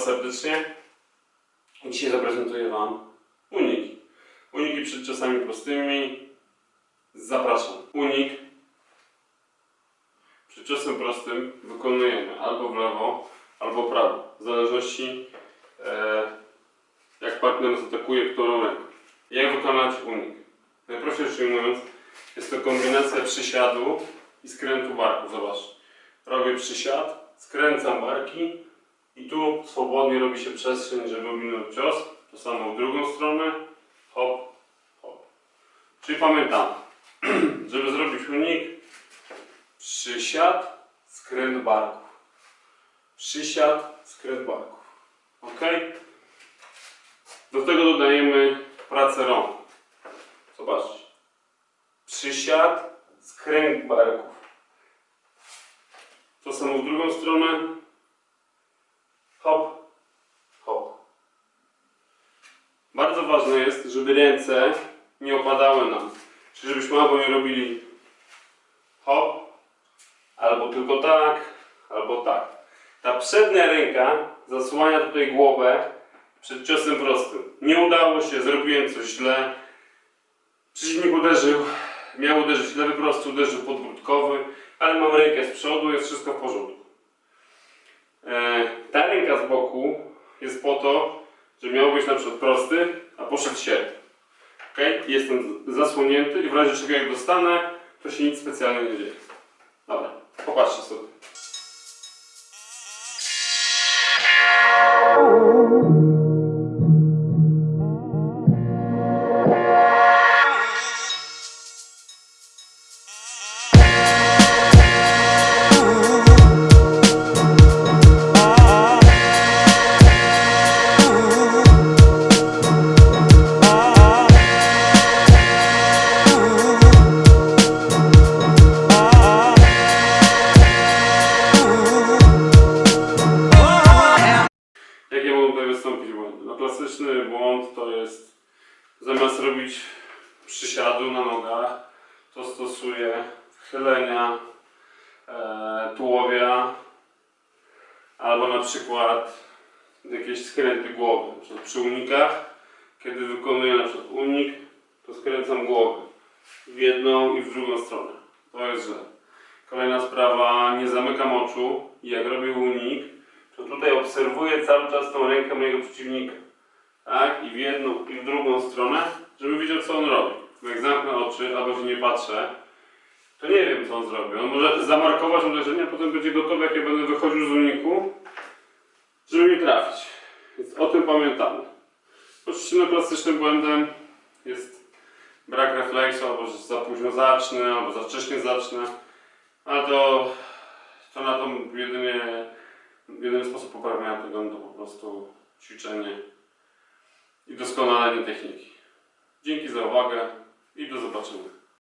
Was serdecznie. Dzisiaj zaprezentuję Wam uniki. Uniki przed czasami prostymi. Zapraszam. Unik przed czasem prostym wykonujemy albo w lewo, albo w prawo. W zależności e, jak partner nas atakuje, którą ręką. Jak wykonać unik? Najprościej ujmując, jest to kombinacja przysiadu i skrętu barku. Zobacz. Robię przysiad, skręcam barki i tu swobodnie robi się przestrzeń, żeby ominąć cios. To samo w drugą stronę. Hop, hop. Czyli pamiętam, żeby zrobić unik, przysiad, skręt barków. Przysiad, skręt barków. Ok? Do tego dodajemy pracę rąk. Zobaczcie. Przysiad, skręt barków. To samo w drugą stronę. Hop, hop. Bardzo ważne jest, żeby ręce nie opadały nam. Czyli żebyśmy albo nie robili hop, albo tylko tak, albo tak. Ta przednia ręka zasłania tutaj głowę przed ciosem prostym. Nie udało się, zrobiłem coś źle. Przeciwnik uderzył, miał uderzyć lewy prosty, uderzył podwrótkowy, ale mam rękę z przodu, jest wszystko w porządku. E, ta ręka z boku jest po to, że miał być na przykład prosty, a poszedł sierp. Ok? Jestem zasłonięty i w razie czego jak dostanę, to się nic specjalnie nie dzieje. Dobra, popatrzcie sobie. To jest zamiast robić przysiadu na nogach, to stosuję chylenia e, tułowia albo na przykład jakieś skręty głowy. Przy unikach, kiedy wykonuję na przykład unik, to skręcam głowę w jedną i w drugą stronę. To jest źle. Kolejna sprawa, nie zamykam oczu jak robię unik, to tutaj obserwuję cały czas tą rękę mojego przeciwnika. Tak? I w jedną, i w drugą stronę, żeby wiedział, co on robi. Bo jak zamknę oczy, albo się nie patrzę, to nie wiem, co on zrobi. On może zamarkować uderzenie, a potem będzie gotowy, jak ja będę wychodził z uniku, żeby mnie trafić. Więc o tym pamiętamy. Oczywiście no, klasycznym błędem jest brak refleksu, albo że za późno zacznę, albo za wcześnie zacznę. Ale to, to na to jedynie jedyny sposób poprawienia tego no to po prostu ćwiczenie i doskonalenie techniki. Dzięki za uwagę i do zobaczenia.